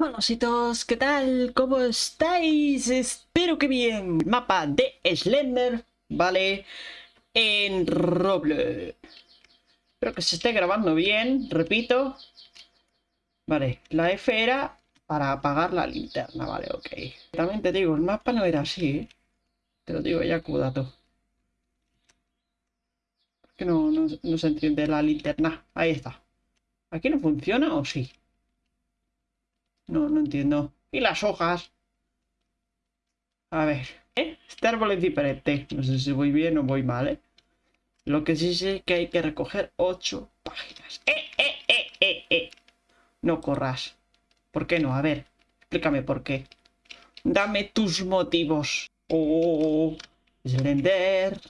Hola ¿qué tal? ¿Cómo estáis? Espero que bien. Mapa de Slender, ¿vale? En Roblox. Espero que se esté grabando bien, repito. Vale, la F era para apagar la linterna, vale, ok. También te digo, el mapa no era así, ¿eh? Te lo digo ya como dato. ¿Por qué no, no, no se entiende la linterna? Ahí está. ¿Aquí no funciona o sí? No, no entiendo. ¿Y las hojas? A ver. ¿eh? Este árbol es diferente. No sé si voy bien o voy mal, ¿eh? Lo que sí sé es que hay que recoger ocho páginas. ¡Eh, eh, eh, eh, eh! No corras. ¿Por qué no? A ver, explícame por qué. Dame tus motivos. Oh, Slender.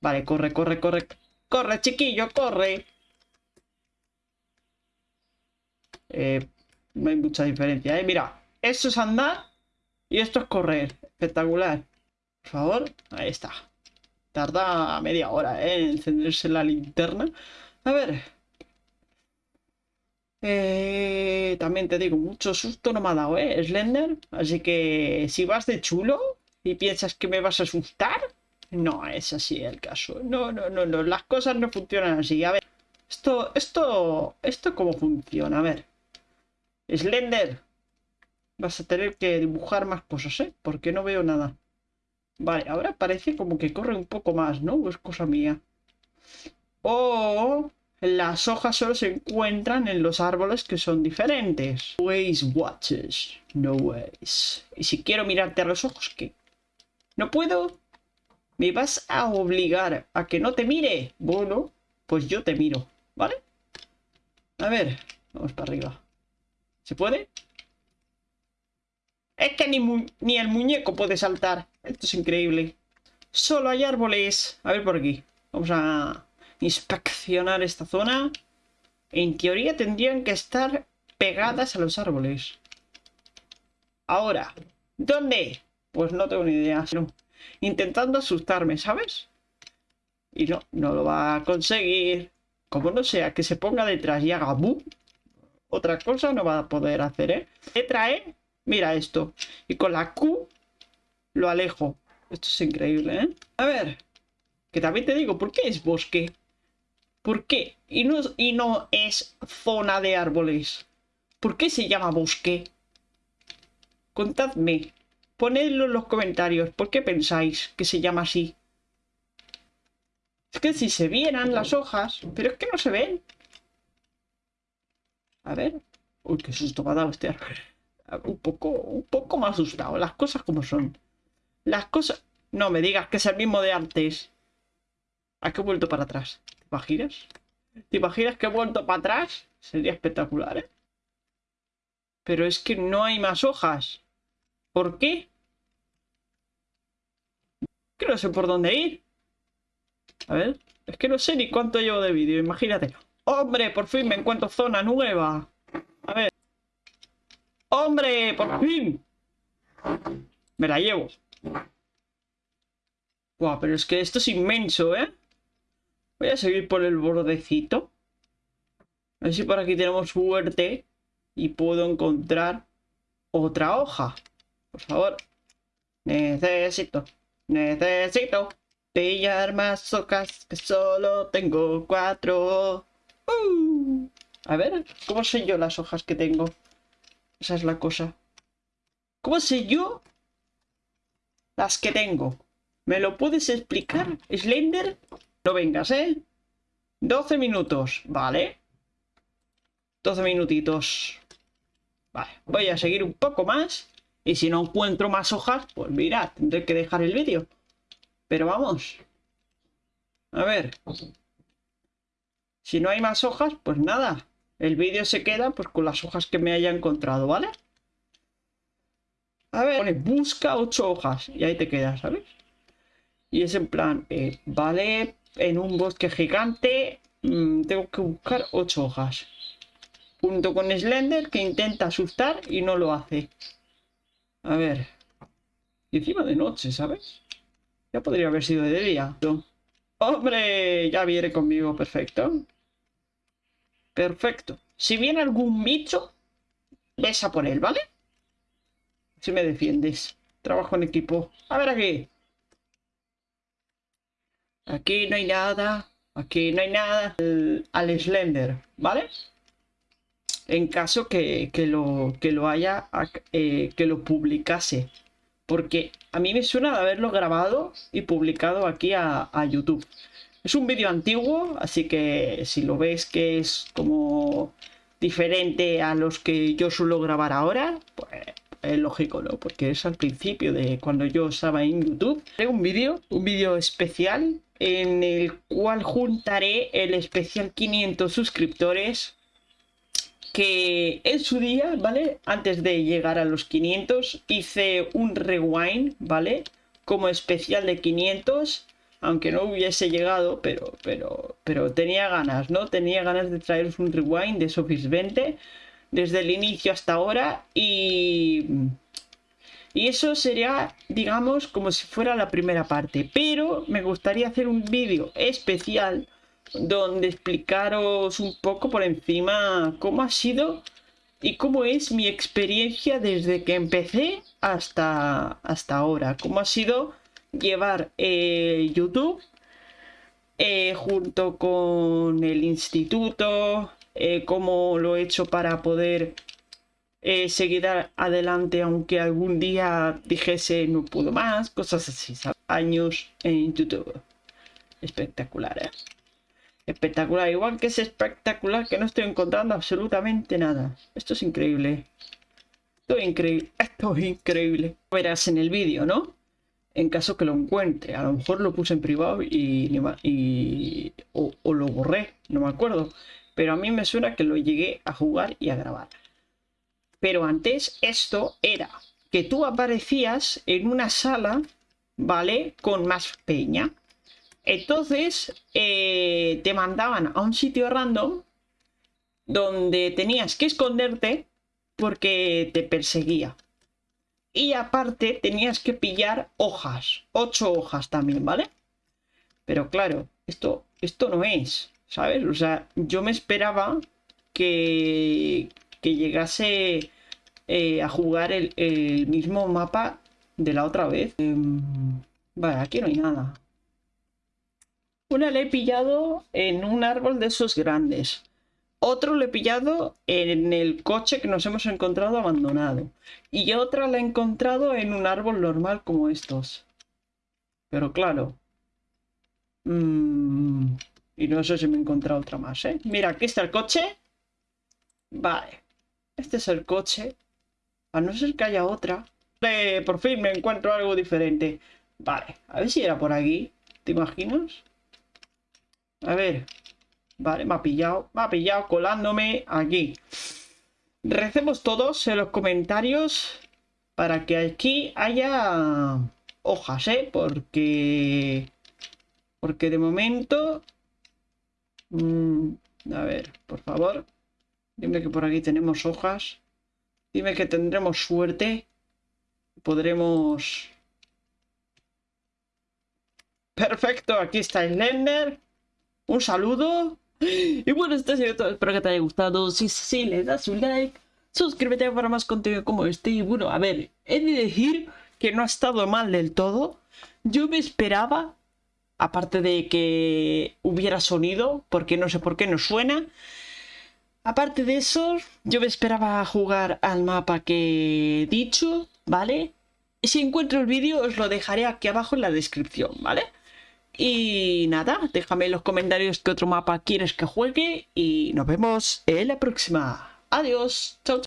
Vale, corre, corre, corre. Corre, chiquillo, corre. Eh, no hay mucha diferencia, ¿eh? Mira, esto es andar y esto es correr. Espectacular. Por favor, ahí está. Tarda media hora, ¿eh? En encenderse la linterna. A ver. Eh, también te digo, mucho susto no me ha dado, ¿eh? Slender. Así que si vas de chulo y piensas que me vas a asustar, no es así el caso. No, no, no, no. Las cosas no funcionan así. A ver. Esto, esto, esto cómo funciona. A ver. Slender. Vas a tener que dibujar más cosas, ¿eh? Porque no veo nada. Vale, ahora parece como que corre un poco más, ¿no? es cosa mía? O las hojas solo se encuentran en los árboles que son diferentes. Ways watches. No ways. Y si quiero mirarte a los ojos, ¿qué? ¿No puedo? ¿Me vas a obligar a que no te mire? Bueno, pues yo te miro, ¿vale? A ver, vamos para arriba. ¿Se puede? Es que ni, ni, el muñeco puede saltar. Esto es increíble. Solo hay árboles. A ver por aquí. Vamos a inspeccionar esta zona. En teoría tendrían que estar pegadas a los árboles. Ahora, ¿dónde? Pues no tengo ni idea. Intentando asustarme, ¿sabes? Y no, no lo va a conseguir. Como no sea que se ponga detrás y haga boom, otra cosa no va a poder hacer, ¿eh? Letra E, mira esto. Y con la Q lo alejo. Esto es increíble, ¿eh? A ver, que también te digo, ¿por qué es bosque? ¿Por qué? Y no, y no es zona de árboles. ¿Por qué se llama bosque? Contadme. Ponedlo en los comentarios. ¿Por qué pensáis que se llama así? Es que si se vieran las hojas... Pero es que no se ven. A ver. Uy, qué susto me ha dado este Un poco, un poco más asustado. Las cosas como son. Las cosas... No me digas que es el mismo de antes. ¿A qué he vuelto para atrás? ¿Te imaginas? ¿Te imaginas que he vuelto para atrás? Sería espectacular, ¿eh? Pero es que no hay más hojas. ¿Por qué? Que no sé por dónde ir. A ver. Es que no sé ni cuánto llevo de vídeo. Imagínate. ¡Hombre! Por fin me encuentro zona nueva. A ver. ¡Hombre! ¡Por fin! Me la llevo. Buah, pero es que esto es inmenso, ¿eh? Voy a seguir por el bordecito. A ver si por aquí tenemos suerte y puedo encontrar otra hoja. Por favor. Necesito, necesito pillar más hojas que solo tengo cuatro. A ver, ¿cómo sé yo las hojas que tengo? Esa es la cosa. ¿Cómo sé yo las que tengo? ¿Me lo puedes explicar, Slender? No vengas, ¿eh? 12 minutos, vale. 12 minutitos. Vale, voy a seguir un poco más. Y si no encuentro más hojas, pues mira, tendré que dejar el vídeo. Pero vamos. A ver. Si no hay más hojas, pues nada. El vídeo se queda pues con las hojas que me haya encontrado, ¿vale? A ver, pone busca ocho hojas y ahí te quedas, ¿sabes? Y es en plan, eh, vale, en un bosque gigante mm, tengo que buscar ocho hojas. Junto con Slender que intenta asustar y no lo hace. A ver. Y encima de noche, ¿sabes? Ya podría haber sido de día. ¡Hombre! Ya viene conmigo, perfecto. Perfecto. Si viene algún bicho, ves a por él, ¿vale? Si me defiendes. Trabajo en equipo. A ver aquí. Aquí no hay nada. Aquí no hay nada. al Slender, ¿vale? En caso que, lo, que lo haya, eh, que lo publicase. Porque a mí me suena de haberlo grabado y publicado aquí a, YouTube. Es un vídeo antiguo, así que si lo ves que es como diferente a los que yo suelo grabar ahora, pues es lógico, ¿no? Porque es al principio de cuando yo estaba en YouTube. Haré un vídeo, un vídeo especial en el cual juntaré el especial 500 suscriptores que en su día, ¿vale? Antes de llegar a los 500 hice un rewind, ¿vale? Como especial de 500 aunque no hubiese llegado, pero, pero, pero tenía ganas, ¿no? Tenía ganas de traeros un rewind de Sofis 20 desde el inicio hasta ahora y... Y eso sería, digamos, como si fuera la primera parte. Pero me gustaría hacer un vídeo especial donde explicaros un poco por encima cómo ha sido y cómo es mi experiencia desde que empecé hasta, hasta ahora. Cómo ha sido llevar eh, YouTube eh, junto con el instituto, eh, cómo lo he hecho para poder seguir adelante aunque algún día dijese no puedo más, cosas así, años en YouTube. Espectacular, Espectacular, igual que es espectacular que no estoy encontrando absolutamente nada. Esto es increíble. Esto es increíble, esto es increíble. Verás en el vídeo, ¿no? en caso que lo encuentre. A lo mejor lo puse en privado y, o, lo borré, no me acuerdo. Pero a mí me suena que lo llegué a jugar y a grabar. Pero antes esto era que tú aparecías en una sala, ¿vale? Con más peña. Entonces eh, te mandaban a un sitio random donde tenías que esconderte porque te perseguía. Y aparte tenías que pillar hojas, ocho hojas también, ¿vale? Pero claro, esto, esto no es, ¿sabes? O sea, yo me esperaba que, que llegase eh, a jugar el, mismo mapa de la otra vez. Em, vale, aquí no hay nada. Una le he pillado en un árbol de esos grandes. Otro lo he pillado en el coche que nos hemos encontrado abandonado. Y otra la he encontrado en un árbol normal como estos. Pero claro. Mm, y no sé si me he encontrado otra más, ¿eh? Mira, aquí está el coche. Vale. Este es el coche. A no ser que haya otra. por fin me encuentro algo diferente. Vale, a ver si era por aquí. ¿Te imaginas? A ver, Vale, me ha pillado, me ha pillado colándome aquí. Recemos todos en los comentarios para que aquí haya hojas, ¿eh? Porque... Porque de momento... Mm, a ver, por favor. Dime que por aquí tenemos hojas. Dime que tendremos suerte. Podremos... Perfecto, aquí está el Lender. Un saludo. Y bueno, esto ha sido todo. Espero que te haya gustado. Si sí, le das un like. Suscríbete para más contenido como este. Y bueno, a ver, he de decir que no ha estado mal del todo. Yo me esperaba, aparte de que hubiera sonido, porque no sé por qué no suena. Aparte de eso, yo me esperaba jugar al mapa que he dicho, ¿vale? Si encuentro el vídeo os lo dejaré aquí abajo en la descripción, ¿vale? Y nada, déjame en los comentarios qué otro mapa quieres que juegue y nos vemos en la próxima. Adiós, chao.